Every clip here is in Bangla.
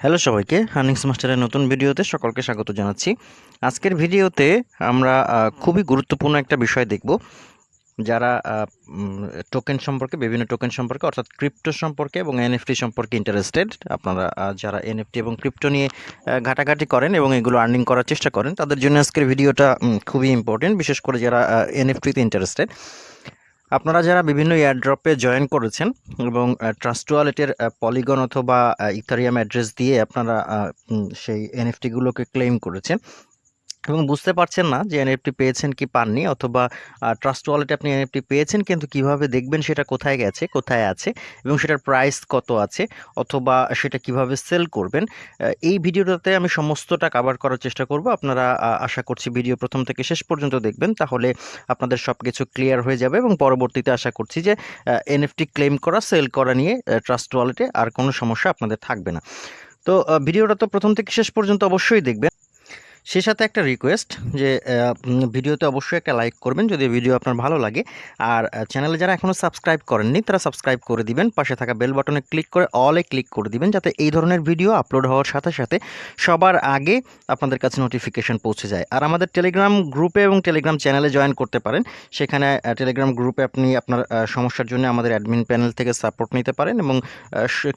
হ্যালো সবাইকে হার্নিংস মাস্টারের নতুন ভিডিওতে সকলকে স্বাগত জানাচ্ছি। আজকের ভিডিওতে আমরা খুবই গুরুত্বপূর্ণ একটা বিষয় দেখব, যারা টোকেন সম্পর্কে, বিভিন্ন টোকেন সম্পর্কে, অর্থাৎ ক্রিপ্টো সম্পর্কে এবং এনএফটি সম্পর্কে ইন্টারেস্টেড আপনারা যারা এনএফটি এবং ক্রিপ্টো নিয়ে ঘাটাঘাটি করেন এবং এগুলো আর্নিং করার চেষ্টা করেন, তাদের জন্য আজকের ভিডিওটা খুবই ইম্পর্টেন্ট বিশেষ করে যারা এনএফটিতে ইন্টারেস্টেড আপনারা যারা বিভিন্ন এয়ারড্রপে জয়েন করেছেন এবং ট্রাস্ট ওয়ালেটের পলিগন অথবা ইথারিয়াম অ্যাড্রেস দিয়ে আপনারা সেই এনএফটিগুলোকে ক্লেম করেছেন এবং বুঝতে পারছেন না যে এনএফটি পেয়েছেন কি পাননি অথবা ট্রাস্ট ওয়ালেটে আপনি এনএফটি পেয়েছেন কিন্তু কীভাবে দেখবেন সেটা কোথায় গেছে, কোথায় আছে এবং সেটার প্রাইস কত আছে অথবা সেটা কীভাবে সেল করবেন এই ভিডিওটাতে আমি সমস্তটা কভার করার চেষ্টা করব। আপনারা আশা করছি ভিডিও প্রথম থেকে শেষ পর্যন্ত দেখবেন তাহলে আপনাদের সব কিছু ক্লিয়ার হয়ে যাবে এবং পরবর্তীতে আশা করছি যে এনএফটি ক্লেম করা সেল করা নিয়ে ট্রাস্ট ওয়ালেটে আর কোনো সমস্যা আপনাদের থাকবে না। তো ভিডিওটা তো প্রথম থেকে শেষ পর্যন্ত অবশ্যই দেখবেন। সে সাথে একটা রিকোয়েস্ট যে ভিডিওতে অবশ্যই একটা লাইক করবেন যদি ভিডিও আপনার ভালো লাগে। আর চ্যানেলে যারা এখনও সাবস্ক্রাইব করেননি, তারা সাবস্ক্রাইব করে দিবেন। পাশে থাকা বেল বাটনে ক্লিক করে অলে ক্লিক করে দিবেন যাতে এই ধরনের ভিডিও আপলোড হওয়ার সাথে সাথে সবার আগে আপনাদের কাছে নোটিফিকেশন পৌঁছে যায়। আর আমাদের টেলিগ্রাম গ্রুপে এবং টেলিগ্রাম চ্যানেলে জয়েন করতে পারেন। সেখানে টেলিগ্রাম গ্রুপে আপনি আপনার সমস্যার জন্য আমাদের অ্যাডমিন প্যানেল থেকে সাপোর্ট নিতে পারেন এবং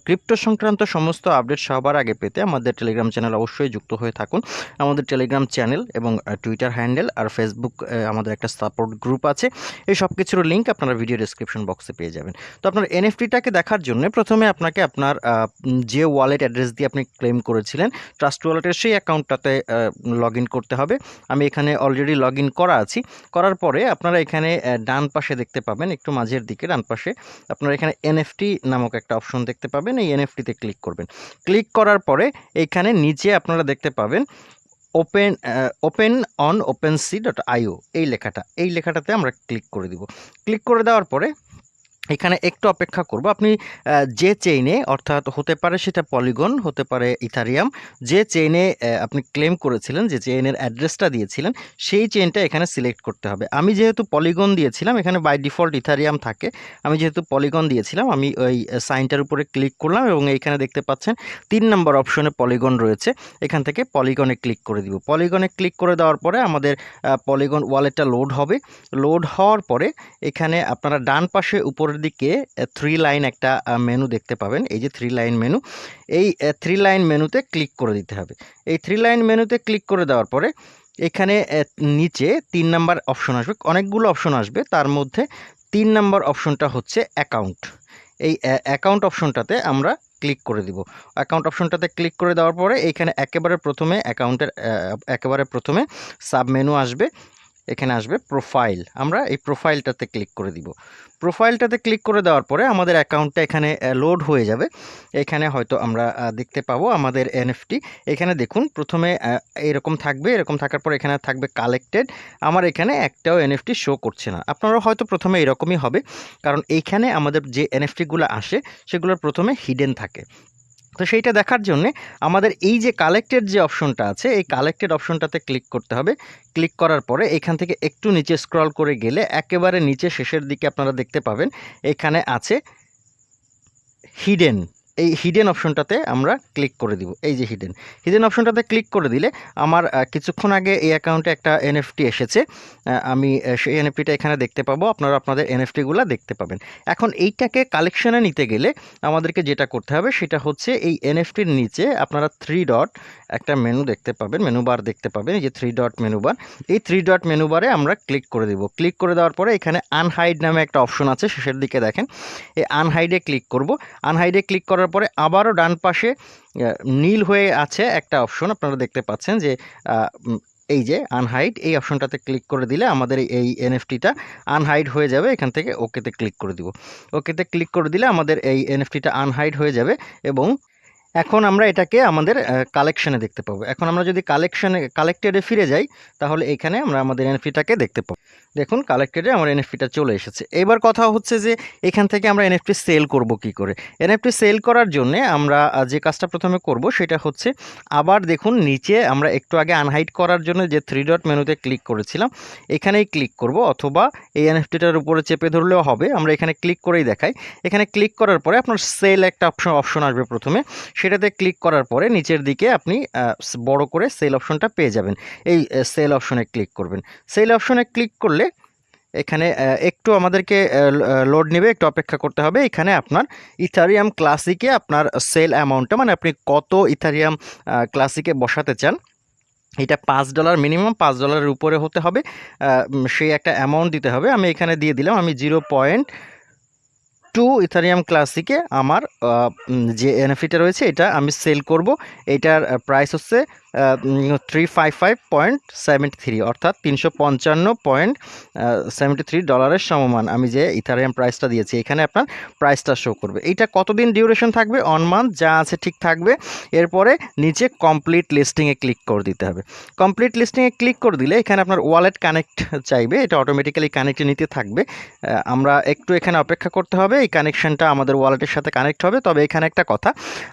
ক্রিপ্টো সংক্রান্ত সমস্ত আপডেট সবার আগে পেতে আমাদের টেলিগ্রাম চ্যানেল অবশ্যই যুক্ত হয়ে থাকুন। আমাদের টেলিগ্রাম চ্যানেল এবং টুইটার হ্যান্ডেল আর ফেসবুক আমাদের একটা সাপোর্ট গ্রুপ আছে। এই সব কিছুর লিঙ্ক আপনারা ভিডিও ডেসক্রিপশন বক্সে পেয়ে যাবেন। তো আপনার এনএফটিটাকে দেখার জন্য প্রথমে আপনাকে আপনার যে ওয়ালেট অ্যাড্রেস দিয়ে আপনি ক্লেম করেছিলেন ট্রাস্ট ওয়ালেটের সেই অ্যাকাউন্টটাতে লগ করতে হবে। আমি এখানে অলরেডি লগ করা আছি। করার পরে আপনারা এখানে ডান পাশে দেখতে পাবেন, একটু মাঝের দিকে, ডান পাশে আপনারা এখানে এনএফটি নামক একটা অপশন দেখতে পাবেন। এই এনএফটিতে ক্লিক করবেন। ক্লিক করার পরে এইখানে নিচে আপনারা দেখতে পাবেন open open on open sea dot IO এই লেখাটা, এই লেখাটাতে আমরা ক্লিক করে দিব। ক্লিক করে দেওয়ার পরে এখানে একটু অপেক্ষা করব। আপনি যে চেইনে অর্থাৎ হতে পারে সেটা পলিগন হতে পারে ইথারিয়াম, যে চেইনে আপনি ক্লেম করেছিলেন, যে চেইনের অ্যাড্রেসটা দিয়েছিলেন, সেই চেইনটা এখানে সিলেক্ট করতে হবে। আমি যেহেতু পলিগন দিয়েছিলাম, এখানে বাই ডিফল্ট ইথারিয়াম থাকে, আমি যেহেতু পলিগন দিয়েছিলাম, আমি ওই সাইনটার উপরে ক্লিক করলাম এবং এইখানে দেখতে পাচ্ছেন, তিন নম্বর অপশনে পলিগন রয়েছে, এখান থেকে পলিগনে ক্লিক করে দিব। পলিগনে ক্লিক করে দেওয়ার পরে আমাদের পলিগন ওয়ালেটটা লোড হবে। লোড হওয়ার পরে এখানে আপনারা ডান পাশে উপরের দিকে থ্রি লাইন একটা মেনু দেখতে পাবেন। এই যে থ্রি লাইন মেনু এই থ্রি লাইন মেনুতে ক্লিক করে দিতে হবে। এই থ্রি লাইন মেনুতে ক্লিক করে দেওয়ার পরে, এখানে নিচে তিন নাম্বার অপশন আসবে। অনেকগুলো অপশন আসবে। তার মধ্যে তিন নাম্বার অপশনটা হচ্ছে অ্যাকাউন্ট এই অ্যাকাউন্ট অপশনটাতে আমরা ক্লিক করে দিব। অ্যাকাউন্ট অপশনটাতে ক্লিক করে দেওয়ার পরে এইখানে একেবারে প্রথমে অ্যাকাউন্টের একেবারে প্রথমে সাব মেনু আসবে। এখানে আসবে প্রোফাইল আমরা এই প্রোফাইলটাতে ক্লিক করে দিব। প্রোফাইলটাতে ক্লিক করে দেওয়ার পরে আমাদের অ্যাকাউন্টটা এখানে লোড হয়ে যাবে। এখানে হয়তো আমরা দেখতে পাবো আমাদের এনএফটি এখানে দেখুন, প্রথমে এরকম থাকবে, এরকম থাকার পর এখানে থাকবে কালেক্টেড আমার এখানে একটাও এনএফটি শো করছে না। আপনারও হয়তো প্রথমে এরকমই হবে, কারণ এইখানে আমাদের যে এনএফটিগুলো আসে, সেগুলোর প্রথমে হিডেন থাকে। তো সেইটা দেখার জন্যে আমাদের এই যে কালেক্টেড যে অপশনটা আছে, এই কালেক্টেড অপশনটাতে ক্লিক করতে হবে। ক্লিক করার পরে এখান থেকে একটু নিচে স্ক্রল করে গেলে একেবারে নিচে শেষের দিকে আপনারা দেখতে পাবেন, এখানে আছে হিডেন এই হিডেন অপশনটাতে আমরা ক্লিক করে দিব। এই যে হিডেন হিডেন অপশনটাতে ক্লিক করে দিলে আমার কিছুক্ষণ আগে এই অ্যাকাউন্টে একটা এনএফটি এসেছে। আমি সেই এনএফটিটা এখানে দেখতে পাবো। আপনারা আপনাদের এনএফটিগুলো দেখতে পাবেন। এখন এইটাকে কালেকশনে নিতে গেলে আমাদেরকে যেটা করতে হবে সেটা হচ্ছে এই এনএফটির নিচে আপনারা থ্রি ডট একটা মেনু দেখতে পাবেন মেনু বার দেখতে পাবেন। এই যে থ্রি ডট মেনু বার এই থ্রি ডট মেনু বারে আমরা ক্লিক করে দিব। ক্লিক করে দেওয়ার পরে এখানে আনহাইড নামে একটা অপশন আছে, শেষের দিকে দেখেন। এই আনহাইডে ক্লিক করব। আনহাইডে ক্লিক করার পরে আবারও ডান পাশে নীল হয়ে আছে একটা অপশন। আপনারা দেখতে পাচ্ছেন যে এই যে আনহাইড এই অপশনটাতে ক্লিক করে দিলে আমাদের এই এনএফটিটা আনহাইড হয়ে যাবে। এখান থেকে ওকেতে ক্লিক করে দিব। ওকেতে ক্লিক করে দিলে আমাদের এই এনএফটিটা আনহাইড হয়ে যাবে এবং এখন আমরা এটাকে আমাদের কালেকশনে দেখতে পাবো। এখন আমরা যদি কালেকশনে কালেক্টেডে ফিরে যাই, তাহলে এখানে আমরা আমাদের এনএফটিটাকে দেখতে পাবো। দেখুন কালেক্টেডে আমার এনএফটিটা চলে এসেছে। এবার কথা হচ্ছে যে, এখান থেকে আমরা এনএফটি সেল করব কি করে? এনএফটি সেল করার জন্য আমরা যে কাজটা প্রথমে করব, সেটা হচ্ছে আবার দেখুন, নিচে আমরা একটু আগে আনহাইট করার জন্য যে থ্রি ডট মেনুতে ক্লিক করেছিলাম, এখানেই ক্লিক করব। অথবা এই এনএফটিটার উপরে চেপে ধরলেও হবে। আমরা এখানে ক্লিক করেই দেখাই। এখানে ক্লিক করার পরে আপনার সেল একটা অপশন অপশন আসবে প্রথমে। সেটাতে ক্লিক করার পরে নিচের দিকে আপনি বড় করে সেল অপশনটা পেয়ে যাবেন। এই সেল অপশনে ক্লিক করবেন। সেল অপশনে ক্লিক করলে এখানে একটু আমাদেরকে লোড নেবে, একটু অপেক্ষা করতে হবে। এখানে আপনার ইথারিয়াম ক্লাসিকে আপনার সেল অ্যামাউন্টটা মানে আপনি কত ইথারিয়াম ক্লাসিকে বসাতে চান, এটা পাঁচ ডলার মিনিমাম পাঁচ ডলারের উপরে হতে হবে। সেই একটা অ্যামাউন্ট দিতে হবে। আমি এখানে দিয়ে দিলাম, আমি জিরো পয়েন্ট টু ইথারিয়াম ক্লাসিকে আমার যে এনএফিটা রয়েছে এটা আমি সেল করব। এটার প্রাইস হচ্ছে three five five point three অর্থাৎ তিনশো পঞ্চান্ন পয়েন্ট সেভেন্টি থ্রি ডলারের সমমান। আমি যে ইথারিয়াম প্রাইসটা দিয়েছি, এখানে আপনার প্রাইসটা শো করবে। এইটা কতদিন ডিউরেশন থাকবে? অন মান্থ যা আছে ঠিক থাকবে। এরপরে নিচে কমপ্লিট লিস্টিংয়ে ক্লিক করে দিতে হবে। কমপ্লিট লিস্টিংয়ে ক্লিক করে দিলে এখানে আপনার ওয়ালেট কানেক্ট চাইবে। এটা অটোমেটিক্যালি কানেক্টে নিতে থাকবে। আমরা একটু এখানে অপেক্ষা করতে হবে। এই কানেকশানটা আমাদের ওয়ালেটের সাথে কানেক্ট হবে। তবে এখানে একটা কথা,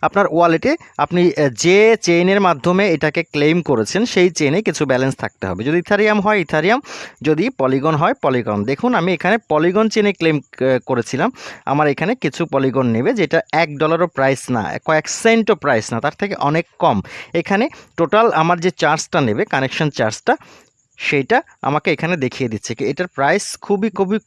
আপনার ওয়ালেটে আপনি যে চেইনের মাধ্যমে এটাকে ক্লেম করেছেন, সেই চেনে কিছু ব্যালেন্স থাকতে হবে। যদি ইথারিয়াম হয়, ইথারিয়াম। যদি পলিগন হয় পলিগন দেখুন, আমি এখানে পলিগন চেনে ক্লেম করেছিলাম। আমার এখানে কিছু পলিগন নেবে, যেটা এক ডলারও প্রাইস না, কয়েক সেন্টও প্রাইস না, তার থেকে অনেক কম। এখানে টোটাল আমার যে চার্জটা নেবে কানেকশন চার্জটা সেইটা আমাকে এখানে দেখিয়ে দিচ্ছে কি এটার প্রাইস খুবই খুবই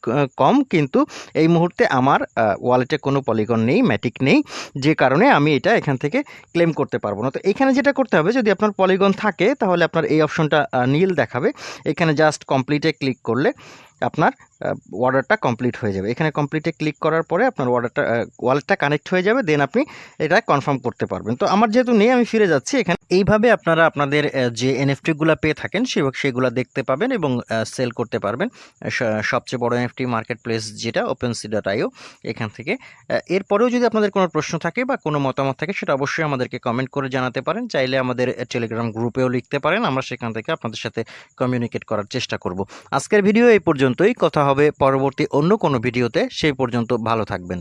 কম কিন্তু এই মুহূর্তে আমার ওয়ালেটে কোনো পলিগন নেই ম্যাটিক নেই, যে কারণে আমি এটা এখান থেকে ক্লেম করতে পারব না। তো এখানে যেটা করতে হবে, যদি আপনার পলিগন থাকে, তাহলে আপনার এই অপশনটা নীল দেখাবে। এখানে জাস্ট কমপ্লিটে ক্লিক করলে আপনার অর্ডারটা কমপ্লিট হয়ে যাবে। এখানে কমপ্লিটে ক্লিক করার পরে আপনার অর্ডারটা ওয়ালেটটা কানেক্ট হয়ে যাবে দেন আপনি এটা কনফার্ম করতে পারবেন। তো আমার যেহেতু নেই, আমি ফিরে যাচ্ছি এখানে। এইভাবে আপনারা আপনাদের যে এনএফটিগুলো পেয়ে থাকেন সেগুলো দেখতে পাবেন এবং সেল করতে পারবেন। সবচেয়ে বড় এনএফটি মার্কেট প্লেস যেটা ওপেন সি ডট আইও এখান থেকে। এরপরেও যদি আপনাদের কোনো প্রশ্ন থাকে বা কোনো মতামত থাকে, সেটা অবশ্যই আমাদেরকে কমেন্ট করে জানাতে পারেন। চাইলে আমাদের টেলিগ্রাম গ্রুপেও লিখতে পারেন। আমরা সেখান থেকে আপনাদের সাথে কমিউনিকেট করার চেষ্টা করব। আজকের ভিডিও এই পর্যন্তই। কথা হবে পরবর্তী অন্য কোনো ভিডিওতে। সেই পর্যন্ত ভালো থাকবেন।